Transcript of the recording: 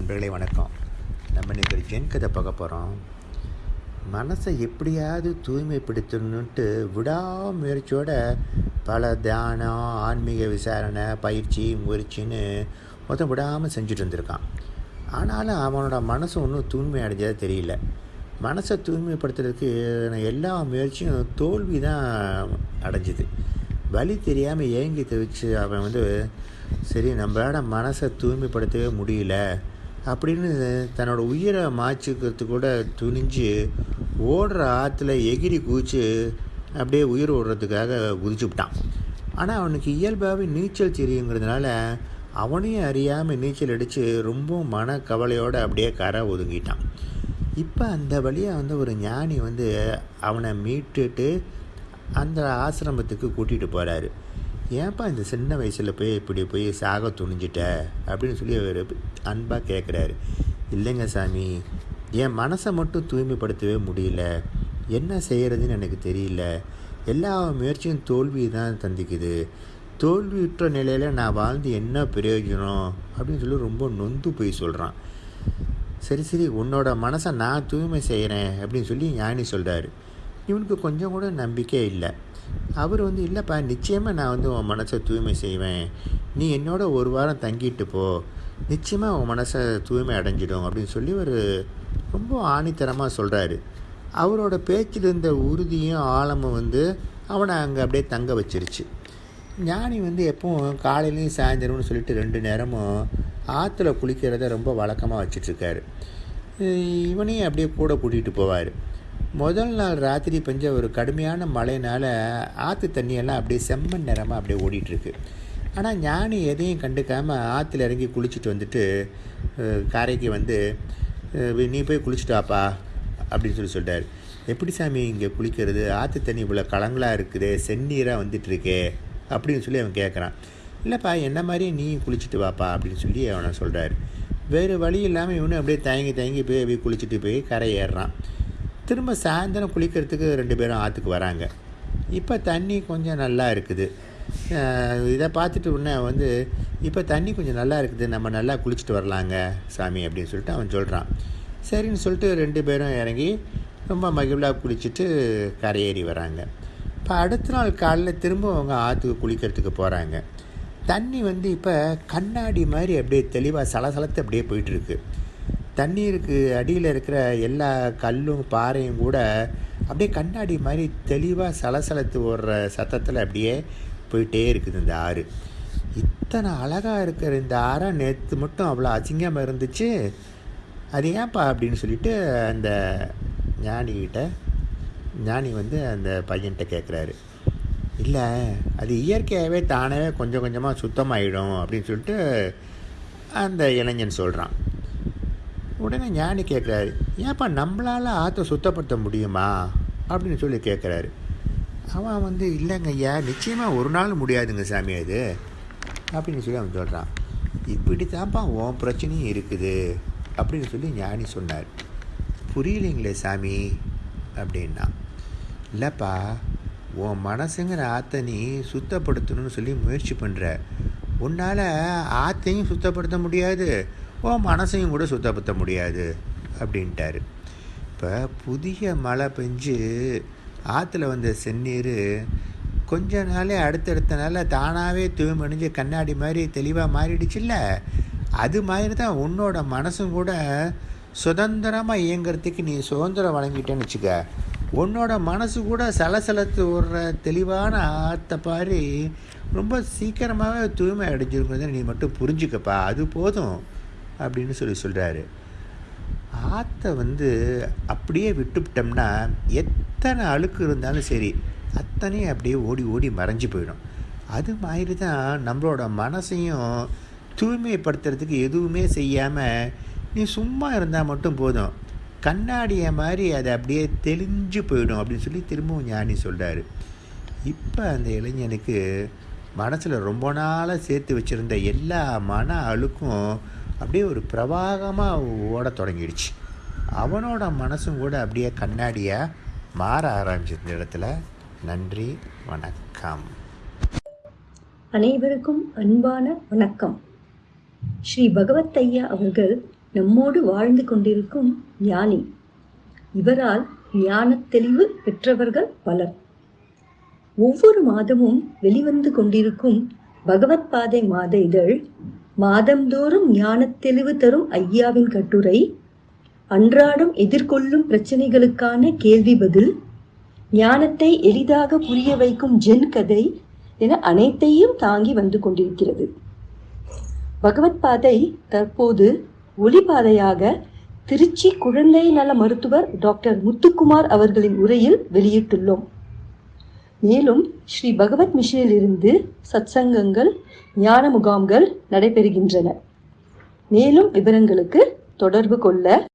நண்பர்களே வணக்கம். நம்ம இன்றைக்கி ஒரு ஜென் கதை பார்க்க போகிறோம் மனசை எப்படியாவது தூய்மைப்படுத்தணுன்ட்டு விடாமுயற்சியோட பல தியானம் ஆன்மீக விசாரணை பயிற்சி முயற்சின்னு மொத்தம் விடாமல் செஞ்சுட்டு இருந்திருக்கான். ஆனாலும் அவனோட மனசு ஒன்றும் தூய்மை அடைஞ்சதாக தெரியல. மனசை தூய்மைப்படுத்துறதுக்கு எல்லா முயற்சியும் தோல்வி தான் அடைஞ்சுது. வழி தெரியாமல் ஏங்கி தவிச்சு அவன் வந்து சரி நம்மளோட மனசை தூய்மைப்படுத்தவே முடியல. அப்படின்னு தன்னோட உயிரை மாய்ச்சிக்கிறது கூட துணிஞ்சு ஓடுற ஆற்றுல எகிரி குதிச்சு அப்படியே உயிர் ஓடுறதுக்காக குதிச்சு விட்டான் ஆனால் அவனுக்கு இயல்பாகவே நீச்சல் தெரியுங்கிறதுனால அவனையும் அறியாமல் நீச்சல் அடித்து ரொம்ப மன கவலையோடு அப்படியே கரை ஒதுங்கிட்டான். இப்போ அந்த வழியாக வந்து ஒரு ஞானி வந்து அவனை மீட்டுட்டு அந்த ஆசிரமத்துக்கு கூட்டிகிட்டு போகிறாரு ஏன்ப்பா இந்த சின்ன வயசில் போய் இப்படி போய் சாக துணிஞ்சிட்ட? அப்படின்னு சொல்லி அவர் அன்பாக கேட்குறாரு இல்லைங்க சாமி என் மனசை மட்டும் தூய்மைப்படுத்தவே முடியல. என்ன செய்கிறதுன்னு எனக்கு தெரியல. எல்லா முயற்சியும் தோல்வி தான் தந்திக்குது. தோல்வியுற்ற நிலையில் நான் வாழ்ந்து என்ன பிரயோஜனம்? அப்படின்னு சொல்லி ரொம்ப நொந்து போய் சொல்கிறான் சரி சரி உன்னோட மனசை நான் தூய்மை செய்கிறேன் அப்படின்னு சொல்லி ஞானி சொல்கிறாரு இவனுக்கு கொஞ்சம் கூட நம்பிக்கை இல்லை. அவர் வந்து இல்லைப்பா நிச்சயமாக நான் வந்து உன் மனசை தூய்மை செய்வேன். நீ என்னோட ஒரு வாரம் தங்கிட்டு போ. நிச்சயமாக உன் மனசை தூய்மை அடைஞ்சிடும் அப்படின்னு சொல்லி ஒரு ரொம்ப ஆணித்தரமாக சொல்கிறாரு அவரோட பேச்சில் இருந்த உறுதியும் ஆழமும் வந்து அவனை அங்கே அப்படியே தங்க வச்சிருச்சு. ஞானி வந்து எப்பவும் காலையிலையும் சாயந்தரம்னு சொல்லிட்டு ரெண்டு நேரமும் ஆற்றுல குளிக்கிறத ரொம்ப வழக்கமாக வச்சிட்ருக்காரு இவனையும் அப்படியே கூட கூட்டிகிட்டு போவார். முதல் நாள் ராத்திரி பெஞ்ச ஒரு கடுமையான மழைனால் ஆற்று தண்ணியெல்லாம் அப்படியே செம்மண் நிறமாக அப்படியே ஓடிட்டுருக்கு. ஆனால் ஞானி எதையும் கண்டுக்காமல் ஆற்றுல இறங்கி குளிச்சுட்டு வந்துட்டு கரைக்கு வந்து நீ போய் குளிச்சுட்டு வாப்பா அப்படின்னு சொல்லி சொல்லிட்டார் எப்படி சாமி இங்கே குளிக்கிறது? ஆற்று தண்ணி இவ்வளோ கலங்களாக இருக்குது செந்நீராக வந்துட்டுருக்கே அப்படின்னு சொல்லி அவன் கேட்குறான் இல்லைப்பா என்ன மாதிரி நீ குளிச்சுட்டு வாப்பா அப்படின்னு சொல்லி அவனை சொல்கிறாரு வேறு வழி இல்லாமல் இவனும் அப்படியே தயங்கி தயங்கி போய் அப்படியே குளிச்சுட்டு போய் கரை ஏறுறான். திரும்ப சாயந்தரம் குளிக்கிறதுக்கு ரெண்டு பேரும் ஆற்றுக்கு வராங்க. இப்போ தண்ணி கொஞ்சம் நல்லா இருக்குது. இதை பார்த்துட்டு உடனே வந்து இப்போ தண்ணி கொஞ்சம் நல்லா இருக்குது நம்ம நல்லா குளிச்சுட்டு வரலாங்க சாமி அப்படின்னு சொல்லிட்டு அவன் சொல்கிறான் சரின்னு சொல்லிட்டு ரெண்டு பேரும் இறங்கி ரொம்ப மகிழ்வாக குளிச்சுட்டு கரையேறி வராங்க. இப்போ அடுத்த நாள் காலைல திரும்ப அவங்க ஆற்றுக்கு குளிக்கிறதுக்கு போகிறாங்க தண்ணி வந்து இப்போ கண்ணாடி மாதிரி அப்படியே தெளிவாக சலசலத்து அப்படியே போயிட்டுருக்கு தண்ணீருக்கு அடியில் இருக்கிற எல்லா கல்லும் பாறையும் கூட அப்படியே கண்ணாடி மாதிரி தெளிவாக சலசலத்து ஓடுற சத்தத்தில் அப்படியே போயிட்டே இருக்குது இந்த ஆறு. இத்தனை அழகாக இருக்கிற இந்த ஆறை நேற்று மட்டும் அவ்வளோ அசிங்கமாக இருந்துச்சு. அது ஏன்ப்பா அப்படின்னு சொல்லிட்டு அந்த ஞானிகிட்ட ஞானி வந்து அந்த பையன்கிட்ட கேட்குறாரு இல்லை அது இயற்கையாகவே தானாகவே கொஞ்சம் கொஞ்சமாக சுத்தமாகிடும் அப்படின்னு சொல்லிட்டு அந்த இளைஞன் சொல்கிறான் உடனே ஞானி கேட்குறாரு ஏன்ப்பா நம்மளால் ஆற்றை சுத்தப்படுத்த முடியுமா? அப்படின்னு சொல்லி கேட்குறாரு அவன் வந்து இல்லைங்க ஐயா நிச்சயமாக ஒரு நாள் முடியாதுங்க சாமி அது அப்படின்னு சொல்லி அவன் சொல்கிறான் இப்படி தான்ப்பா உன் பிரச்சனையும் இருக்குது அப்படின்னு சொல்லி ஞானி சொன்னார். புரியலைங்களே சாமி அப்படின்னா இல்லைப்பா உன் மனசுங்கிற ஆற்றை நீ சுத்தப்படுத்தணும்னு சொல்லி முயற்சி பண்ணுற உன்னால் ஆற்றையும் சுத்தப்படுத்த முடியாது. உன் மனசையும் கூட சுத்தப்படுத்த முடியாது அப்படின்ட்டாரு. இப்போ புதிய மழை பெஞ்சு ஆற்றுல வந்த செந்நீர் கொஞ்ச நாளே அடுத்தடுத்த நாளில் தானாகவே தூய்மணிஞ்சு கண்ணாடி மாதிரி தெளிவாக மாறிடுச்சுல்ல? அது மாதிரி தான் உன்னோட மனசும் கூட சுதந்திரமாக இயங்கிறதுக்கு நீ சுதந்திரம் வழங்கிட்டேன்னு வச்சுக்க. உன்னோட மனசு கூட சலசலத்து விடுற தெளிவான ஆற்ற பாரி ரொம்ப சீக்கிரமாகவே தூய்மை அடைஞ்சிருக்கிறத நீ மட்டும் புரிஞ்சுக்கப்பா. அது போதும். அப்படின்னு சொல்லி சொல்கிறாரு ஆற்றை வந்து அப்படியே விட்டுவிட்டோம்னா எத்தனை அழுக்கு இருந்தாலும் சரி அத்தனையும் அப்படியே ஓடி ஓடி மறைஞ்சு போயிடும். அது மாதிரி தான் நம்மளோட மனசையும் தூய்மைப்படுத்துறதுக்கு எதுவுமே செய்யாமல் நீ சும்மா இருந்தால் மட்டும் போதும். கண்ணாடியை மாதிரி அதை அப்படியே தெளிஞ்சு போயிடும் அப்படின்னு சொல்லி திரும்பவும் ஞானி சொல்கிறாரு இப்போ அந்த இளைஞனுக்கு மனசில் ரொம்ப நாளாக சேர்த்து வச்சுருந்த எல்லா மன அழுக்கும் அப்படியே ஒரு பிரவாகமாக ஓட தொடங்கிடுச்சு. அவனோட மனசும் கூட அப்படியே கண்ணாடியாக மாற ஆரம்பிச்சு இந்த இடத்துல. நன்றி வணக்கம். அனைவருக்கும் அன்பான வணக்கம். ஸ்ரீ பகவத் ஐயா அவர்கள் நம்மோடு வாழ்ந்து கொண்டிருக்கும் ஞானி. இவரால் ஞான தெளிவு பெற்றவர்கள் பலர். ஒவ்வொரு மாதமும் வெளிவந்து கொண்டிருக்கும் பகவத் பாதை மாத இதழ் மாதந்தோறும் ஞானத் தெளிவு தரும் ஐயாவின் கட்டுரை அன்றாடம் எதிர்கொள்ளும் பிரச்சனைகளுக்கான கேள்வி பதில் ஞானத்தை எளிதாக புரிய வைக்கும் ஜென் கதை என அனைத்தையும் தாங்கி வந்து கொண்டிருக்கிறது. பகவத் பாதை தற்போது ஒளிபாதையாக திருச்சி குழந்தை நல மருத்துவர் டாக்டர் முத்துக்குமார் அவர்களின் உரையில் வெளியிட்டுள்ளோம். மேலும் ஸ்ரீ பகவத் மிஷனிலிருந்து சத்சங்கங்கள் ஞான முகாம்கள் நடைபெறுகின்றன. மேலும் விவரங்களுக்கு தொடர்பு கொள்ள